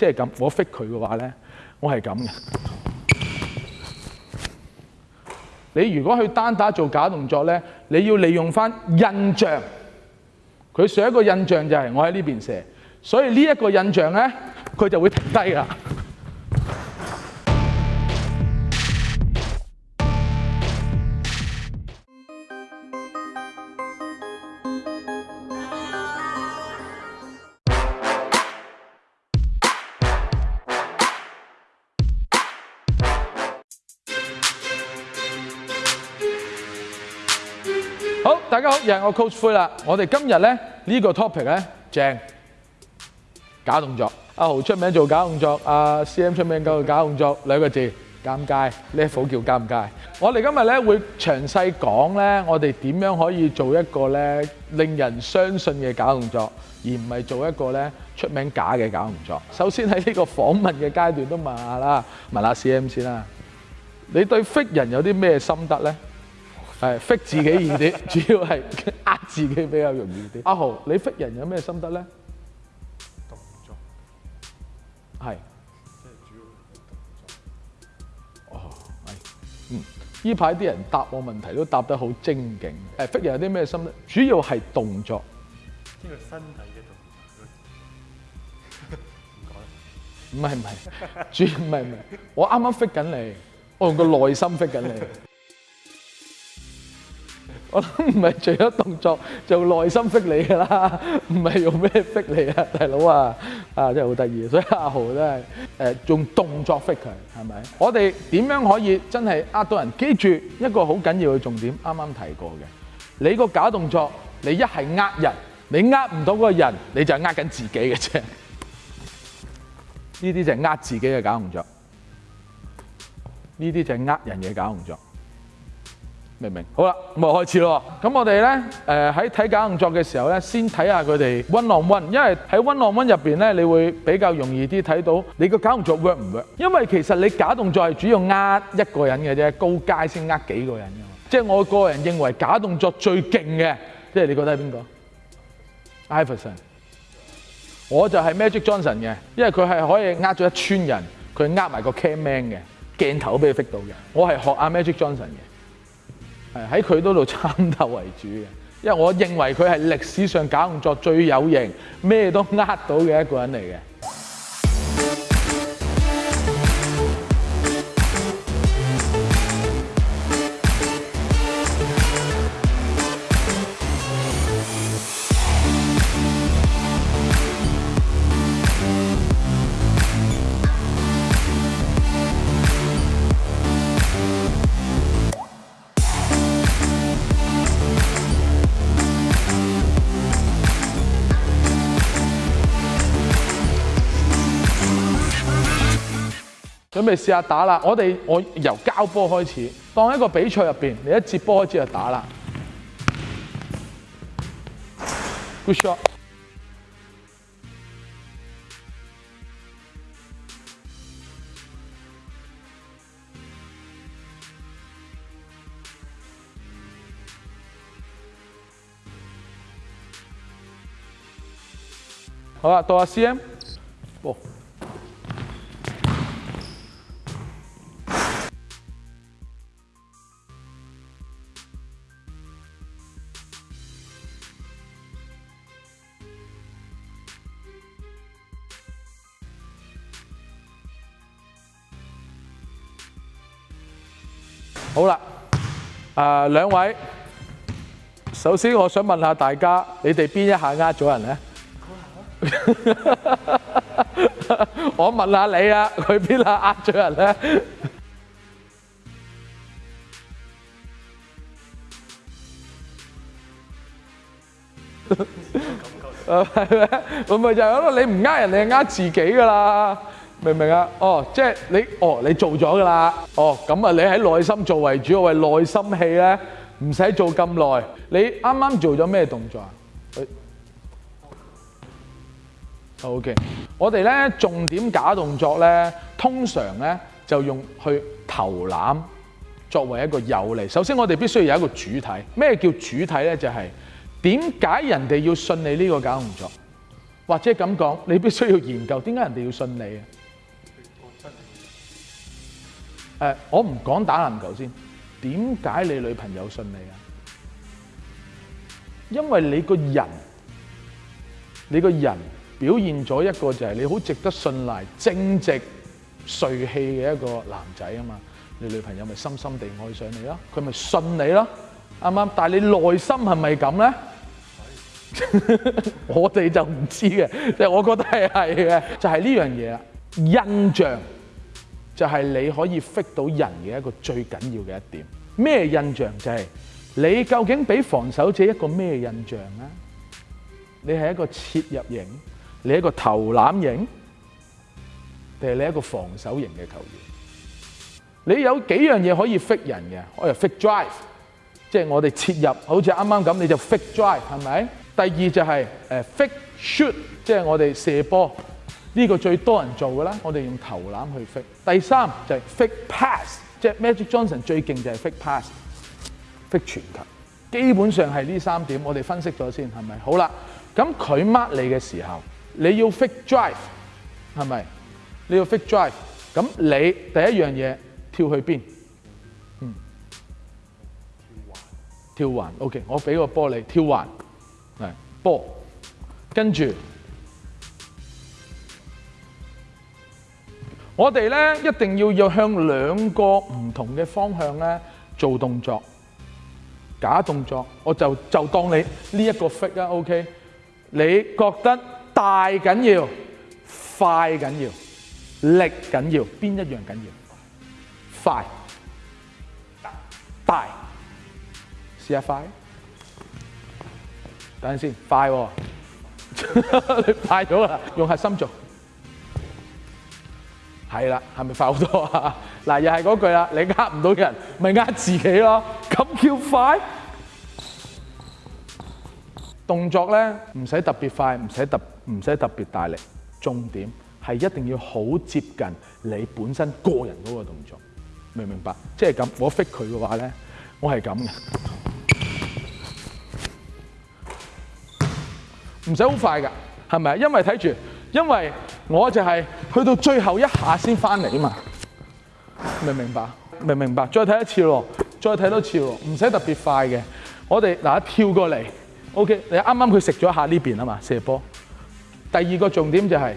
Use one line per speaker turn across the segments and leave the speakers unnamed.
即係咁，我 fit 佢嘅話咧，我係咁嘅。你如果去單打做假動作咧，你要利用翻印象。佢上一個印象就係我喺呢邊射，所以呢一個印象咧，佢就會停低啦。大家好，又系我 Coach 灰啦。我哋今日咧呢个 topic 咧正假动作。阿豪出名做假动作，阿 CM 出名搞假动作。两个字尴尬，呢一叫尴尬。我哋今日咧会详细讲咧，我哋点样可以做一个咧令人相信嘅假动作，而唔系做一个咧出名假嘅假动作。首先喺呢个访问嘅阶段都问下啦，问下 CM 先啦，你对 f i t 人有啲咩心得咧？系 f i t 自己易啲，主要系呃自己比較容易啲。阿豪，你 f i t 人有咩心得咧？
動作
係
即係主要動作。
哦，係嗯，依排啲人答我問題都答得好精勁。誒 f i t 人有啲咩心得？主要係動作，
呢個身體嘅動作。唔講啦，
唔係唔係，主唔係唔係，我啱啱 f i t 緊你，我用個內心 f i t 緊你。我唔係做咗動作，就內心逼你噶啦，唔係用咩逼你啊，大佬啊，啊真係好得意，所以阿豪真係誒用動作逼佢，係咪？我哋點樣可以真係呃到人？記住一個好緊要嘅重點，啱啱提過嘅，你個假動作，你一係呃人，你呃唔到嗰個人，你就係呃緊自己嘅啫。呢啲就係呃自己嘅假動作，呢啲就係呃人嘅假動作。明明？好啦，咁啊開始咯。咁我哋咧，誒喺睇假動作嘅時候咧，先睇下佢哋温 n e 因為喺温 n e 入邊咧，你會比較容易啲睇到你個假動作 work 唔 work。因為其實你假動作係主要呃一個人嘅啫，高階先呃幾個人嘅。即係我個人認為假動作最勁嘅，即係你覺得係邊個？Iverson，我就係 Magic Johnson 嘅，因為佢係可以呃咗一村人，佢呃埋個 cam man 嘅鏡頭都俾佢 fit 到嘅。我係學阿 Magic Johnson 嘅。係喺佢嗰度參透為主嘅，因為我認為佢係歷史上搞動作最有型、咩都呃到嘅一個人嚟嘅。準備試下打啦！我哋我由交波開始，當一個比賽入面，你一接波開始就打啦。shot。好啦，到阿 C M。哦！好啦，啊两位，首先我想问下大家，你哋边一下呃咗人咧？我问下你啊，佢边下呃咗人咧？系咩？会唔会就系咯？你唔呃人，你呃自己噶啦？明唔明啊？哦，即系你哦，你做咗噶啦。哦，咁啊，你喺内心做为主，要哋内心气咧唔使做咁耐。你啱啱做咗咩动作啊？好 K，我哋咧重点假动作咧，通常咧就用去投篮作为一个有嚟。首先，我哋必须有一个主体。咩叫主体咧？就系点解人哋要信你呢个假动作？或者咁讲，你必须要研究点解人哋要信你啊？誒，我唔講打籃球先，點解你女朋友信你啊？因為你個人，你個人表現咗一個就係你好值得信賴、正直、帥氣嘅一個男仔啊嘛，你女朋友咪深深地愛上你咯，佢咪信你咯，啱啱？但係你內心係咪咁咧？我哋就唔知嘅，即係我覺得係係嘅，就係呢樣嘢啦，印象。就係你可以 fit 到人嘅一個最緊要嘅一點。咩印象？就係你究竟俾防守者一個咩印象咧？你係一個切入型，你一個投籃型，定係你一個防守型嘅球員？你有幾樣嘢可以 fit 人嘅？我哋 fit drive，即係我哋切入，好似啱啱咁，你就 fit drive 係咪？第二就係誒 fit shoot，即係我哋射波。呢個最多人做嘅啦，我哋用投籃去 f i t 第三就係 f i t pass，即係 Magic Johnson 最勁就係 f i t p a s s f i t 全球。基本上係呢三點，我哋分析咗先，係咪？好啦，咁佢 mark 你嘅時候，你要 f i t drive，係咪？你要 f i t drive，咁你第一樣嘢跳去邊？嗯，跳環。跳環，OK。我俾個波你，跳環嚟，波，跟住。我哋咧一定要要向两个唔同嘅方向咧做动作，假动作，我就就当你呢一个 f i t 啊，OK？你觉得大紧要、快紧要、力紧要，边一样紧要？快大试下快。等阵先，快喎，你快咗啦，用核心做。系啦，系咪快好多啊？嗱，又系嗰句啦，你呃唔到人，咪呃自己咯。咁叫快？動作咧唔使特別快，唔使特唔使特別大力。重點係一定要好接近你本身個人嗰個動作，明唔明白？即係咁，我逼佢嘅話咧，我係咁嘅，唔使好快噶，係咪啊？因為睇住。因為我就係去到最後一下先翻嚟啊嘛，明唔明白？明唔明白？再睇一次咯，再睇多次咯，唔使特別快嘅。我哋嗱一跳過嚟，OK，你啱啱佢食咗下呢邊啊嘛，射波。第二個重點就係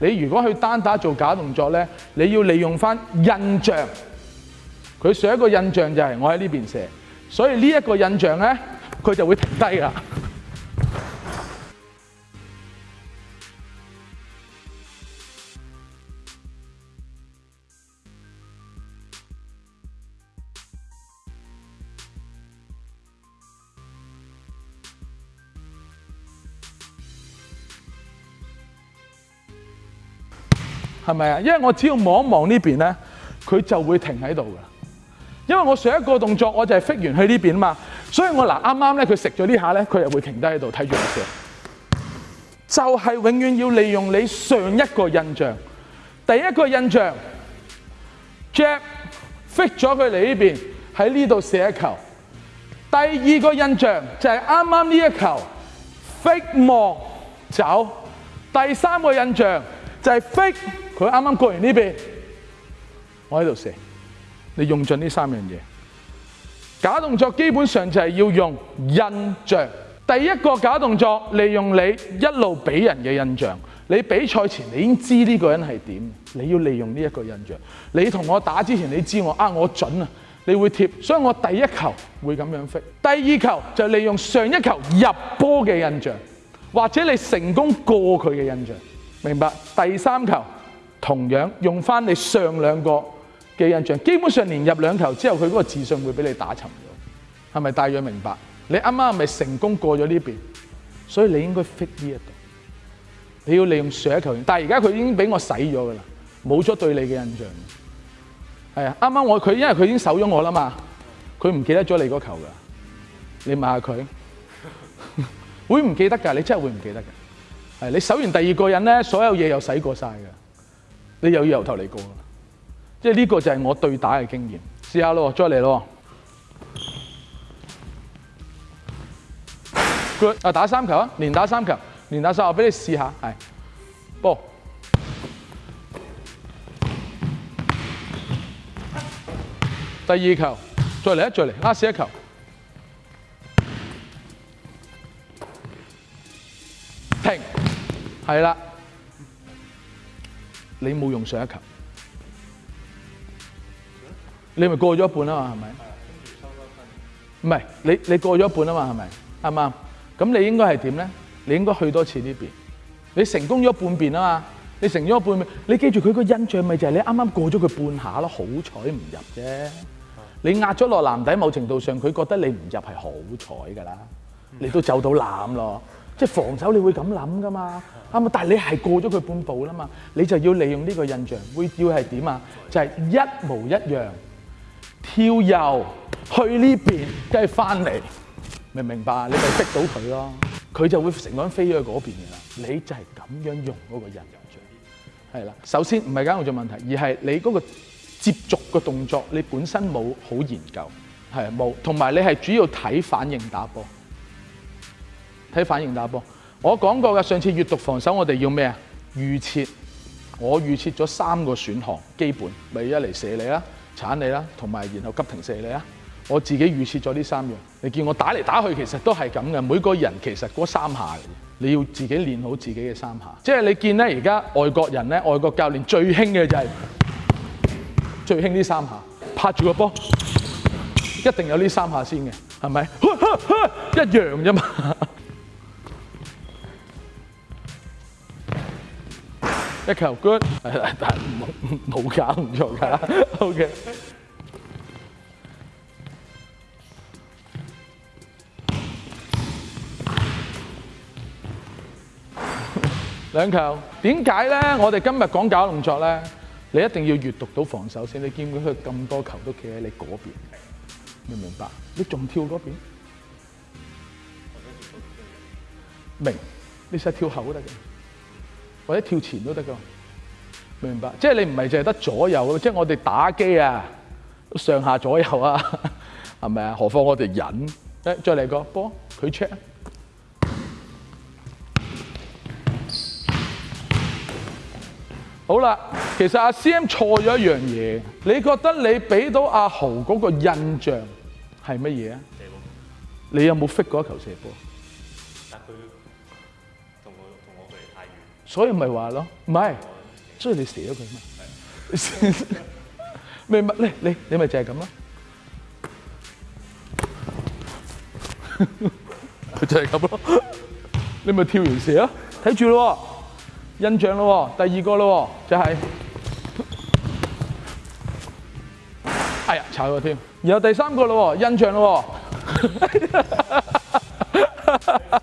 你如果去單打做假動作咧，你要利用翻印象。佢上一個印象就係我喺呢邊射，所以呢一個印象咧，佢就會停低啦。系咪啊？因为我只要望一望呢边咧，佢就会停喺度噶。因为我上一个动作我就系 f 完 i 去呢边嘛，所以我嗱啱啱咧佢食咗呢下咧，佢又会停低喺度睇住我笑。就系永远要利用你上一个印象，第一个印象，Jack f i 咗佢嚟呢边喺呢度射一球。第二个印象就系啱啱呢一球 f i 望走。第三个印象就系 f i 佢啱啱過完呢邊，我喺度射。你用盡呢三樣嘢假動作，基本上就係要用印象。第一個假動作，利用你一路俾人嘅印象。你比賽前你已經知呢個人係點，你要利用呢一個印象。你同我打之前，你知我啊，我準啊，你會貼，所以我第一球會咁樣飛。第二球就利用上一球入波嘅印象，或者你成功過佢嘅印象。明白第三球。同樣用翻你上兩個嘅印象，基本上連入兩球之後，佢嗰個自信會俾你打沉咗，係咪大約明白？你啱啱係咪成功過咗呢邊？所以你應該 fit 呢一度，你要利用上一球員。但係而家佢已經俾我洗咗㗎啦，冇咗對你嘅印象。係啊，啱啱我佢因為佢已經守咗我啦嘛，佢唔記得咗你嗰球㗎。你問下佢，會唔記得㗎？你真係會唔記得㗎？係你守完第二個人咧，所有嘢又洗過晒㗎。你又要由头嚟过，即系呢个就系我对打嘅经验。试下咯，再嚟咯，good 啊！打三球啊，连打三球，连打三我俾你试下，系，波，第二球再嚟一再嚟，啊，试一球，停，系啦。你冇用上一球，你咪過咗一半啊嘛，係咪？唔係，你你過咗一半啊嘛，係咪？係啱？咁你應該係點咧？你應該去多次呢邊，你成功咗半邊啊嘛，你成咗半邊，你記住佢個印象咪就係你啱啱過咗佢半下咯，好彩唔入啫。你壓咗落籃底，某程度上佢覺得你唔入係好彩噶啦，你都就到籃咯，即係防守你會咁諗噶嘛。啊但係你係過咗佢半步啦嘛，你就要利用呢個印象，會要係點啊？就係一模一樣，跳右去呢邊，跟住翻嚟，明唔明白啊？你咪逼到佢咯，佢就會成個人飛咗去嗰邊嘅啦。你就係咁樣用嗰個印象，係啦。首先唔係解用做問題，而係你嗰個接觸嘅動作，你本身冇好研究，係冇。同埋你係主要睇反應打波，睇反應打波。我講過嘅，上次閱讀防守，我哋要咩啊？預設，我預設咗三個選項，基本咪一嚟射你啦，鏟你啦，同埋然後急停射你啦。我自己預設咗呢三樣。你見我打嚟打去，其實都係咁嘅。每個人其實嗰三下，你要自己練好自己嘅三下。即係你見咧，而家外國人咧，外國教練最興嘅就係最興呢三下，拍住個波，一定有呢三下先嘅，係咪？一樣啫嘛。一球 good，系啦，但系冇冇搞唔錯噶，o k 兩球，點解咧？我哋今日講搞動作咧，你一定要閱讀到防守先。你見唔見佢咁多球都企喺你嗰邊？明唔明白？你仲跳嗰邊？明，你想跳後得嘅。或者跳前都得噶，明白？即系你唔系淨係得左右即系我哋打機啊，上下左右啊，係咪啊？何況我哋人，誒，再嚟個波，佢 check 好啦，其實阿 CM 錯咗一樣嘢，你覺得你俾到阿豪嗰個印象係乜嘢啊？
射波，
你有冇 fit 過一球射波？所以咪話咯，唔係，所以你死咗佢嘛？明唔明？你你你咪就係咁咯，佢 就係咁咯。你咪跳完蛇啊！睇住咯，印象咯，第二個咯，就係。哎呀，慘咗添。然後第三個咯，印象咯。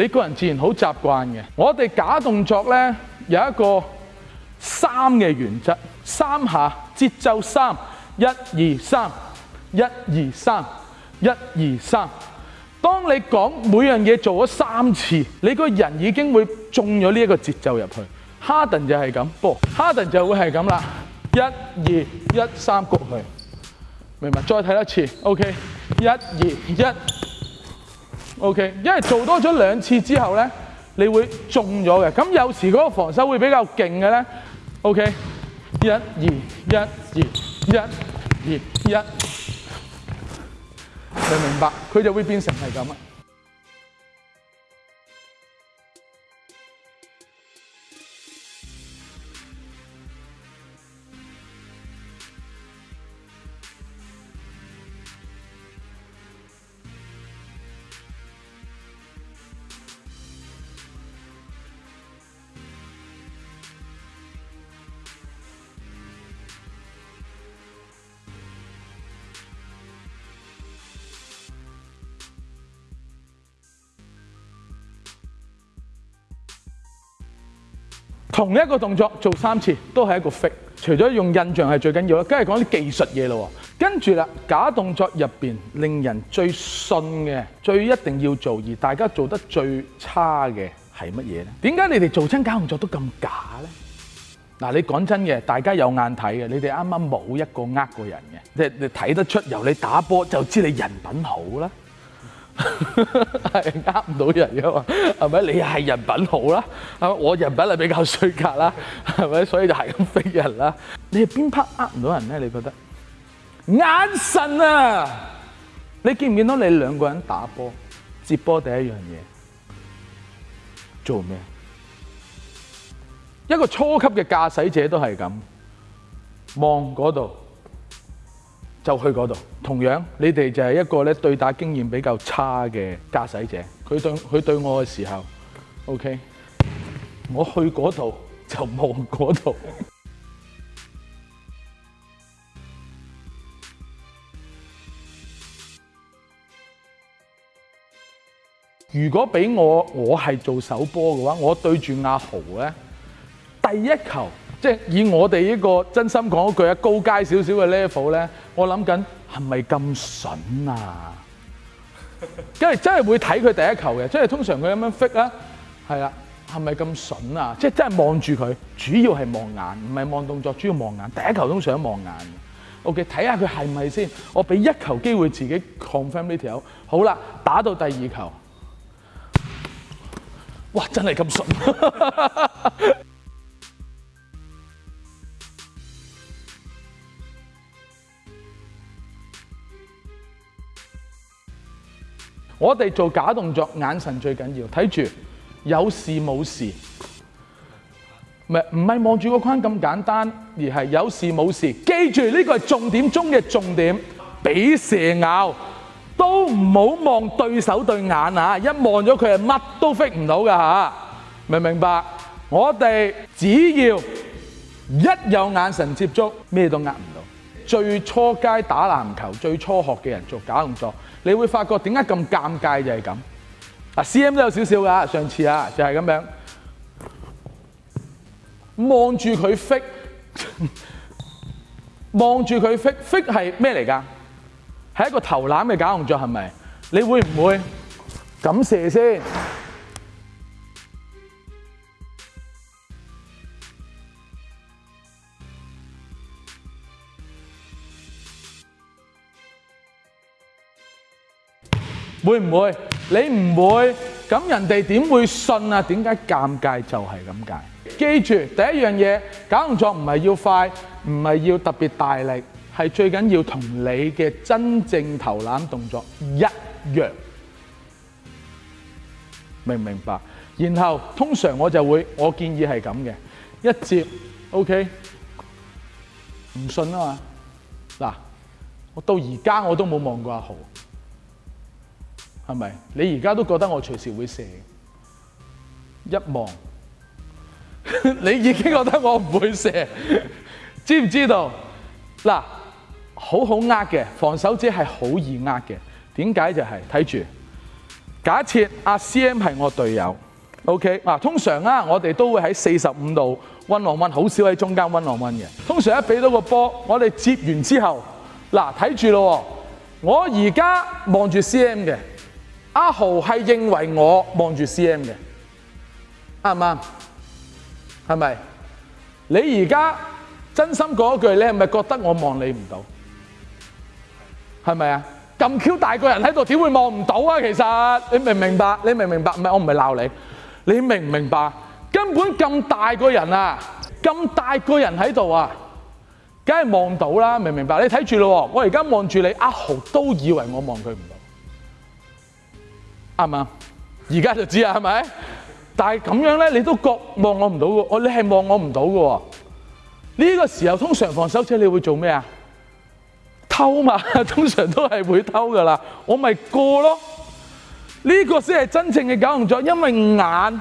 你个人自然好习惯嘅。我哋假动作呢，有一个三嘅原则，三下节奏三，一二三，一二三，一二三。当你讲每样嘢做咗三次，你个人已经会中咗呢一个节奏入去。哈登就系咁，波，哈登就会系咁啦，一二一，三谷去，明白？再睇一次，OK，一二一。O K，因為做多咗兩次之後咧，你會中咗嘅。咁有時嗰個防守會比較勁嘅咧。O K，一二一二一二一，你明白，佢就會變成係咁。同一個動作做三次都係一個 fit，除咗用印象係最緊要啦，今日講啲技術嘢咯。跟住啦，假動作入面令人最信嘅、最一定要做而大家做得最差嘅係乜嘢呢？點解你哋做親假動作都咁假呢？嗱，你講真嘅，大家有眼睇嘅，你哋啱啱冇一個呃過人嘅，即係你睇得出，由你打波就知你人品好啦。系 呃唔到人噶嘛，系咪？你系人品好啦，我人品系比较衰格啦，系咪？所以就系咁逼人啦。你系边 part 呃唔到人咧？你觉得？眼神啊，你见唔见到你两个人打波接波第一样嘢做咩？一个初级嘅驾驶者都系咁望嗰度。就去嗰度。同樣，你哋就係一個咧對打經驗比較差嘅駕駛者。佢對佢對我嘅時候，OK，我去嗰度就望嗰度。如果俾我，我係做首波嘅話，我對住阿豪咧，第一球。即係以我哋呢個真心講一句啊，高階少少嘅 level 咧，我諗緊係咪咁筍啊？即係真係會睇佢第一球嘅，即係通常佢咁樣 f i t k 啊，係啊，係咪咁筍啊？即係真係望住佢，主要係望眼，唔係望動作，主要望眼。第一球都常望眼 OK，睇下佢係咪先？我俾一球機會自己 confirm 呢條。好啦，打到第二球，哇！真係咁筍。我哋做假動作，眼神最緊要，睇住有事冇事，唔係唔係望住個框咁簡單，而係有事冇事。記住呢個係重點中嘅重點，俾蛇咬都唔好望對手對眼啊！一望咗佢係乜都 fit 唔到噶嚇，明唔明白？我哋只要一有眼神接觸，咩都。眼。最初街打籃球，最初學嘅人做假動作，你會發覺點解咁尷尬就係咁。啊 c M 都有少少噶，上次啊就係咁樣，望住佢飛，望住佢飛，飛係咩嚟噶？係一個投籃嘅假動作係咪？你會唔會咁射先？会唔会？你唔会，咁人哋点会信啊？点解尴尬就系咁解？记住第一样嘢，搞动作唔系要快，唔系要特别大力，系最紧要同你嘅真正投篮动作一样，明唔明白？然后通常我就会，我建议系咁嘅，一接，OK，唔信啊嘛？嗱，我到而家我都冇望过阿豪。系咪？你而家都觉得我随时会射？一望，你已经觉得我唔会射，知唔知道？嗱，好好呃嘅，防守者系好易呃嘅。点解就系睇住？假设阿 C M 系我队友，OK 嗱，通常啊，我哋都会喺四十五度温浪温，好少喺中间温浪温嘅。通常一俾到个波，我哋接完之后，嗱睇住咯，我而家望住 C M 嘅。阿豪系认为我望住 C M 嘅啱唔啱？系咪？你而家真心嗰句，你系咪觉得我望你唔到？系咪啊？咁 Q 大个人喺度，点会望唔到啊？其实你明唔明白？你明唔明白？唔系我唔系闹你，你明唔明白？根本咁大个人啊，咁大个人喺度啊，梗系望到啦！明唔明白？你睇住咯，我而家望住你，阿豪都以为我望佢唔到。系咪而家就知啦，系咪？但系咁样咧，你都觉望我唔到嘅，我你系望我唔到嘅。呢个时候通常防守车你会做咩啊？偷嘛，通常都系会偷噶啦。我咪过咯。呢个先系真正嘅九雄作，因为眼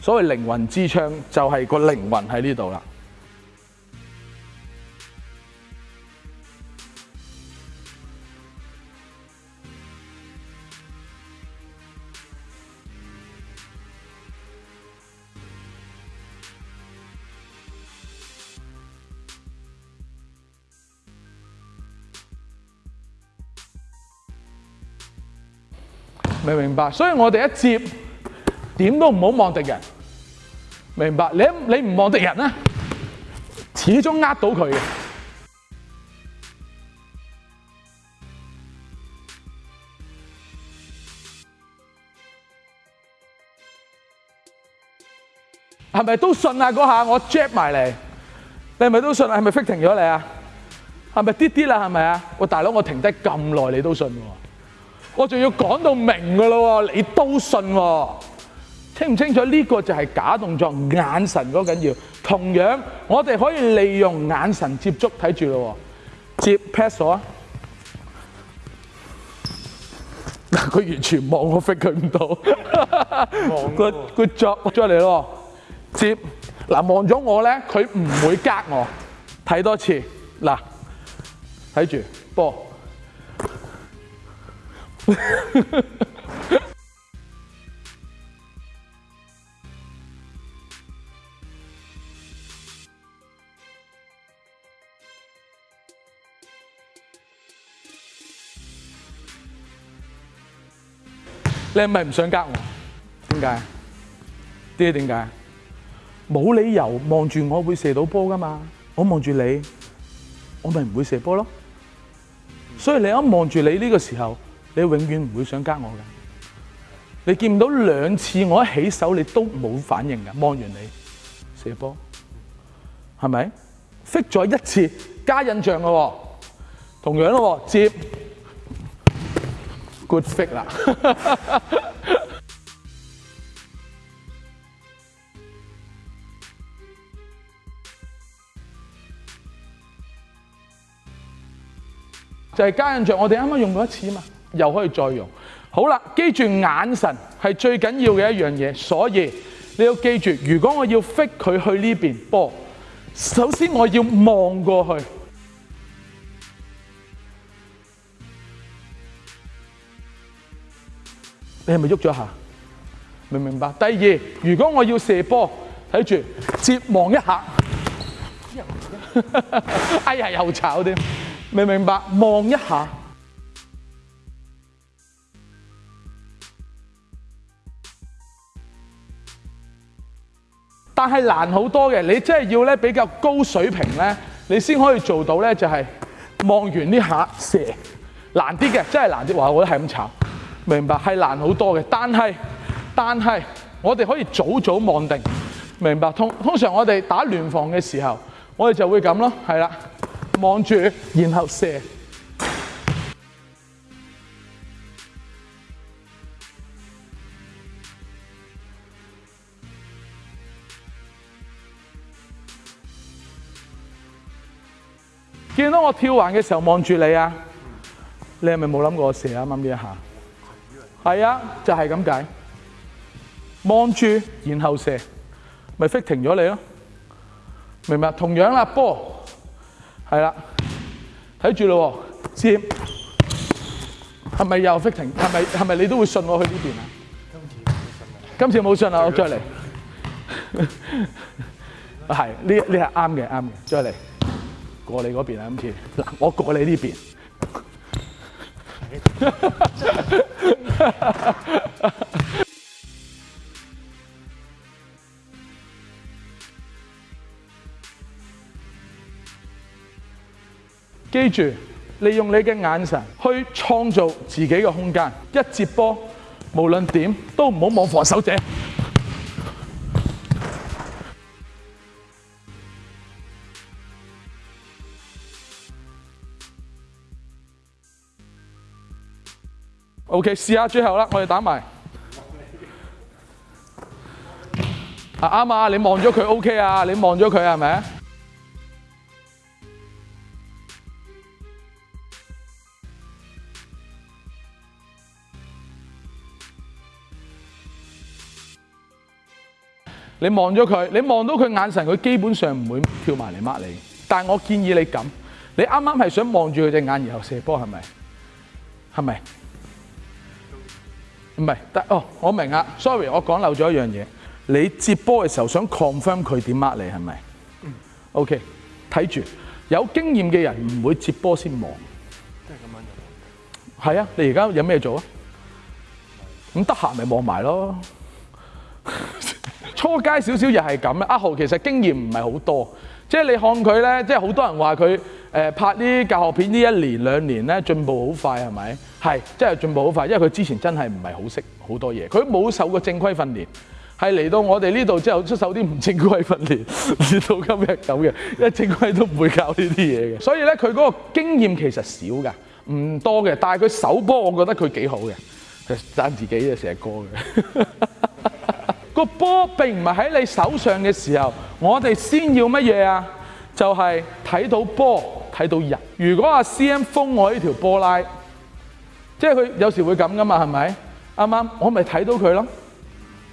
所谓灵魂之窗就系个灵魂喺呢度啦。所以，我哋一接點都唔好望敵人，明白？你你唔望敵人咧，始終呃到佢。係咪都信啊？嗰下我 j a m 埋嚟，你係咪都信？係咪 fit t i n g 咗你啊？係咪啲啲啦？係咪啊？喂，大佬，我停低咁耐，你都信喎？我仲要講到明噶咯喎，你都信喎？清唔清楚呢個就係假動作，眼神嗰緊要。同樣，我哋可以利用眼神接觸睇住咯喎。接 pass 啊！嗱，佢完全望我 fit 佢唔到，佢佢著出嚟咯。接嗱，望咗我咧，佢唔會隔我。睇多次嗱，睇住波。你系咪唔想夹我？点解？知点解？冇理由望住我会射到波噶嘛？我望住你，我咪唔会射波咯。所以你一望住你呢个时候。你永遠唔會想加我噶，你見唔到兩次我一起手，你都冇反應噶。望完你射波，係咪？f i 咗一次加印象噶喎，同樣咯，接 good f i t 啦，就係加印象。我哋啱啱用過一次嘛。又可以再用。好啦，記住眼神係最緊要嘅一樣嘢，所以你要記住。如果我要 fit 佢去呢邊波，首先我要望過去。你係咪喐咗下？明唔明白？第二，如果我要射波，睇住接望一下。哎呀，又炒添，明唔明白？望一下。但系难好多嘅，你真系要咧比较高水平咧，你先可以做到咧，就系望完呢下射难啲嘅，真系难啲。话我系咁炒，明白系难好多嘅。但系但系我哋可以早早望定，明白通通常我哋打联防嘅时候，我哋就会咁咯，系啦，望住然后射。我跳环嘅时候望住你啊，你系咪冇谂过射啊？啱呢一下，系啊，就系咁解，望住然后射，咪 fit 停咗你咯，明白？同样啦，波系啦，睇住咯喎，系咪又 fit 停？系咪系咪你都会信我去呢边啊？今次冇信啊，我再嚟，系呢呢系啱嘅啱嘅，再嚟。過你嗰邊啊！今次我過你呢邊。記住，利用你嘅眼神去創造自己嘅空間。一接波，無論點都唔好望防守者。O K，試下最後啦，我哋打埋啊啱啊！你望咗佢 O K 啊？你望咗佢係咪？你望咗佢，你望到佢眼神，佢基本上唔會跳埋嚟抹你。但我建議你咁，你啱啱係想望住佢隻眼，然後射波係咪？係咪？唔係，哦，我明啊。Sorry，我講漏咗一樣嘢。你接波嘅時候想 confirm 佢點呃你係咪？嗯。OK，睇住。有經驗嘅人唔會接波先望。
即係咁樣嘅。
係啊，你而家有咩做啊？咁得閒咪望埋咯。初街少少又係咁啊！阿豪其實經驗唔係好多，即係你看佢咧，即係好多人話佢。誒拍呢教學片呢一年兩年咧進步好快係咪？係真係進步好快，因為佢之前真係唔係好識好多嘢，佢冇受過正規訓練，係嚟到我哋呢度之後出手啲唔正規訓練，至 到今日咁嘅，因為正規都唔會教呢啲嘢嘅。所以咧佢嗰個經驗其實少㗎，唔多嘅。但係佢首波，我覺得佢幾好嘅，讚自己嘅成日歌嘅。個波並唔係喺你手上嘅時候，我哋先要乜嘢啊？就係睇到波。睇到人，如果阿 CM 封我呢條波拉，即係佢有時會咁噶嘛，係咪啱啱？我咪睇到佢咯，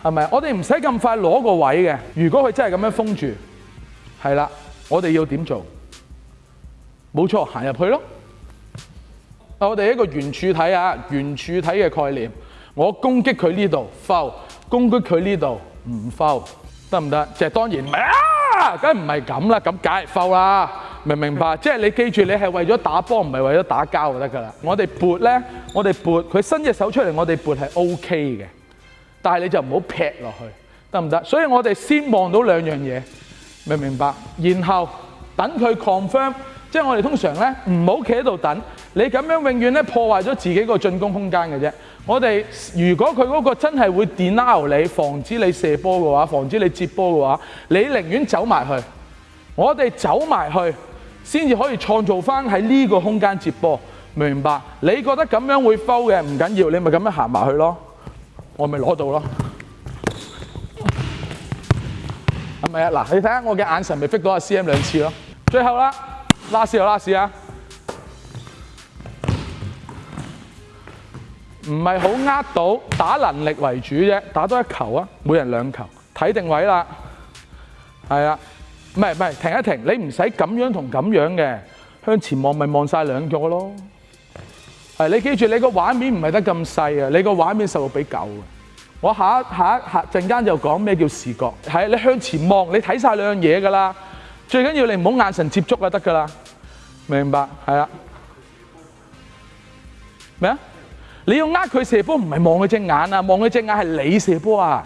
係咪？我哋唔使咁快攞個位嘅。如果佢真係咁樣封住，係啦，我哋要點做？冇錯，行入去咯。我哋一個原柱體啊，原柱體嘅概念，我攻擊佢呢度 l 攻擊佢呢度唔 l 得唔得？即係當然唔係啊，梗係唔係咁啦，咁梗係 l 啦。明唔明白，即系你记住，你系为咗打波，唔系为咗打交就得噶啦。我哋拨咧，我哋拨，佢伸只手出嚟，我哋拨系 O K 嘅，但系你就唔好劈落去，得唔得？所以我哋先望到两样嘢，明唔明白，然后等佢 confirm。即系我哋通常咧，唔好企喺度等。你咁样永远咧破坏咗自己个进攻空间嘅啫。我哋如果佢嗰个真系会 d i n l 你，防止你射波嘅话，防止你接波嘅话，你宁愿走埋去。我哋走埋去。先至可以創造翻喺呢個空間接波，明白？你覺得咁樣會摳嘅唔緊要，你咪咁樣行埋去咯，我咪攞到咯。係咪啊，嗱，你睇下我嘅眼神咪，逼到阿 CM 兩次咯。最後啦，拉屎又拉屎啊，唔係好呃到，打能力為主啫，打多一球啊，每人兩球，睇定位啦，係啊。唔系唔系，停一停，你唔使咁样同咁样嘅向前望，咪望晒两腳咯。啊，你记住你个画面唔系得咁细啊，你个画面十六比狗啊！我下下下阵间就讲咩叫视觉，系你向前望，你睇晒两样嘢噶啦。最紧要你唔好眼神接触就得噶啦，明白系啊。咩啊？你要呃佢射波，唔系望佢只眼啊，望佢只眼系你射波啊！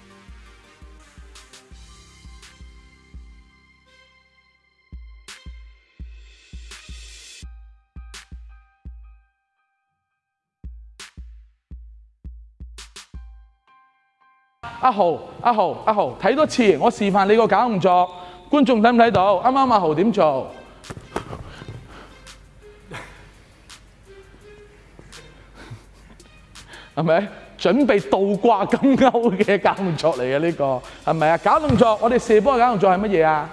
阿豪，阿豪，阿豪，睇多次，我示范你个搞动作，观众睇唔睇到？啱啱阿豪点做？系咪？准备倒挂金钩嘅搞动作嚟嘅呢个系咪啊？搞动作，我哋射波嘅搞动作系乜嘢啊？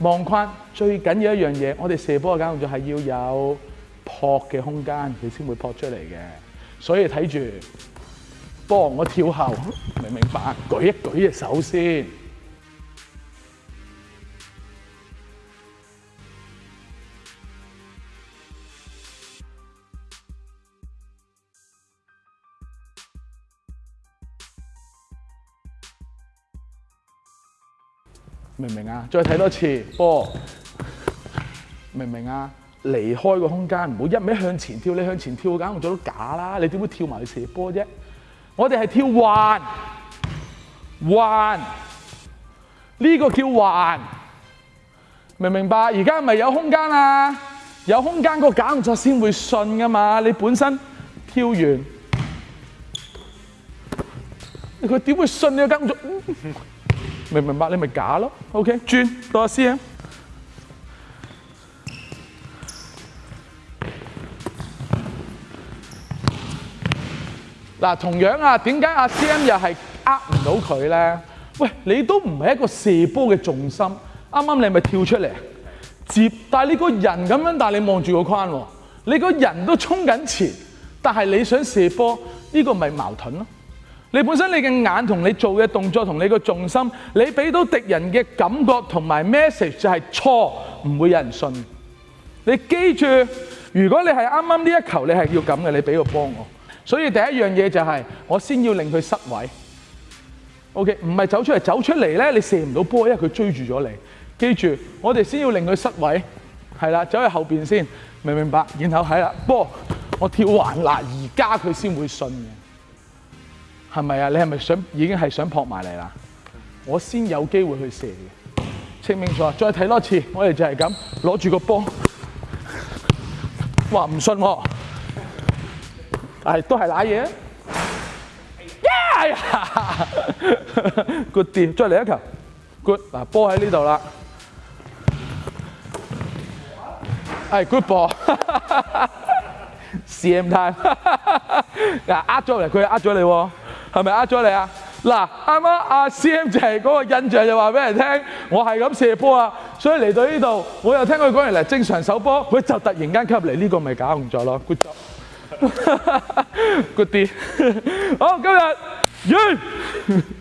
望框最紧要一样嘢，我哋射波嘅搞动作系要有扑嘅空间，你先会扑出嚟嘅。所以睇住。帮我跳後，明唔明白？舉一舉隻手先。明唔明啊？再睇多次波。明唔明啊？離開個空間唔好一味向前跳。你向前跳，梗係做到假啦！你點會跳埋去射波啫？我哋系跳弯弯，呢个叫弯，明唔明白？而家咪有空间啊，有空间个假动作先会信噶嘛。你本身跳完，佢点会信你个假动作？明唔明白？你咪假咯。OK，转多阿 C M。嗱，同樣啊，點解阿 CM 又係呃唔到佢咧？喂，你都唔係一個射波嘅重心，啱啱你咪跳出嚟接，但係你個人咁樣，但係你望住個框喎，你個人都衝緊前，但係你想射波，呢個咪矛盾咯？你本身你嘅眼同你做嘅動作同你個重心，你俾到敵人嘅感覺同埋 message 就係錯，唔會有人信。你記住，如果你係啱啱呢一球，你係要咁嘅，你俾個幫我。所以第一樣嘢就係，我先要令佢失位，OK？唔係走出嚟，走出嚟咧，你射唔到波，因為佢追住咗你。記住，我哋先要令佢失位，係啦，走去後邊先，明唔明白？然後係啦，波，我跳橫拉，而家佢先會信嘅，係咪啊？你係咪想已經係想撲埋嚟啦？我先有機會去射嘅，清唔清楚？再睇多次，我哋就係咁攞住個波，話唔信我。系都系濑嘢，個電再嚟一球，good 嗱波喺呢度啦，係 good ball，C M time，嗱呃咗嚟，佢呃咗你喎，係咪呃咗你啊？嗱啱啱阿 C M 就係嗰個印象就話俾人聽，我係咁射波啊，所以嚟到呢度我又聽佢講完嚟正常手波，佢就突然間入嚟呢個咪搞錯咗咯，good。Good day. oh, go that, You.